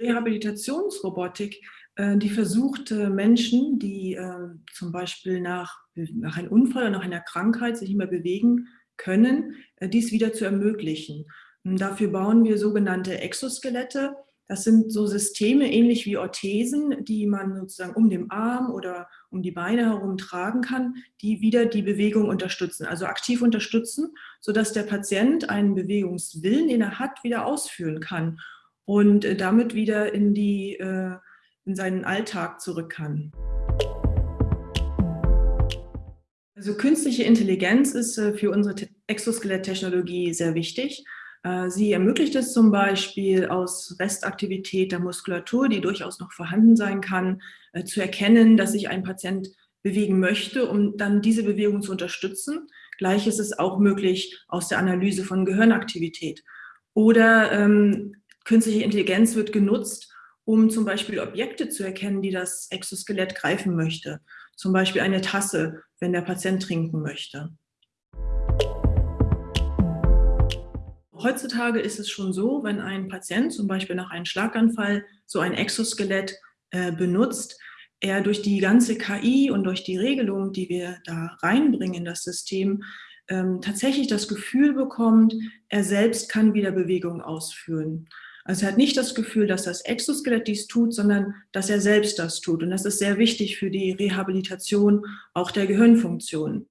Rehabilitationsrobotik, äh, die versucht Menschen, die äh, zum Beispiel nach, nach einem Unfall oder nach einer Krankheit sich nicht mehr bewegen können, äh, dies wieder zu ermöglichen. Dafür bauen wir sogenannte Exoskelette. Das sind so Systeme ähnlich wie Orthesen, die man sozusagen um den Arm oder um die Beine herum tragen kann, die wieder die Bewegung unterstützen, also aktiv unterstützen, sodass der Patient einen Bewegungswillen, den er hat, wieder ausführen kann und damit wieder in, die, in seinen Alltag zurück kann. Also künstliche Intelligenz ist für unsere Exoskeletttechnologie sehr wichtig. Äh, sie ermöglicht es zum Beispiel aus Restaktivität der Muskulatur, die durchaus noch vorhanden sein kann, äh, zu erkennen, dass sich ein Patient bewegen möchte, um dann diese Bewegung zu unterstützen. Gleich ist es auch möglich aus der Analyse von Gehirnaktivität. Oder ähm, künstliche Intelligenz wird genutzt, um zum Beispiel Objekte zu erkennen, die das Exoskelett greifen möchte. Zum Beispiel eine Tasse, wenn der Patient trinken möchte. Heutzutage ist es schon so, wenn ein Patient zum Beispiel nach einem Schlaganfall so ein Exoskelett äh, benutzt, er durch die ganze KI und durch die Regelung, die wir da reinbringen in das System, ähm, tatsächlich das Gefühl bekommt, er selbst kann wieder Bewegung ausführen. Also er hat nicht das Gefühl, dass das Exoskelett dies tut, sondern dass er selbst das tut. Und das ist sehr wichtig für die Rehabilitation auch der Gehirnfunktion.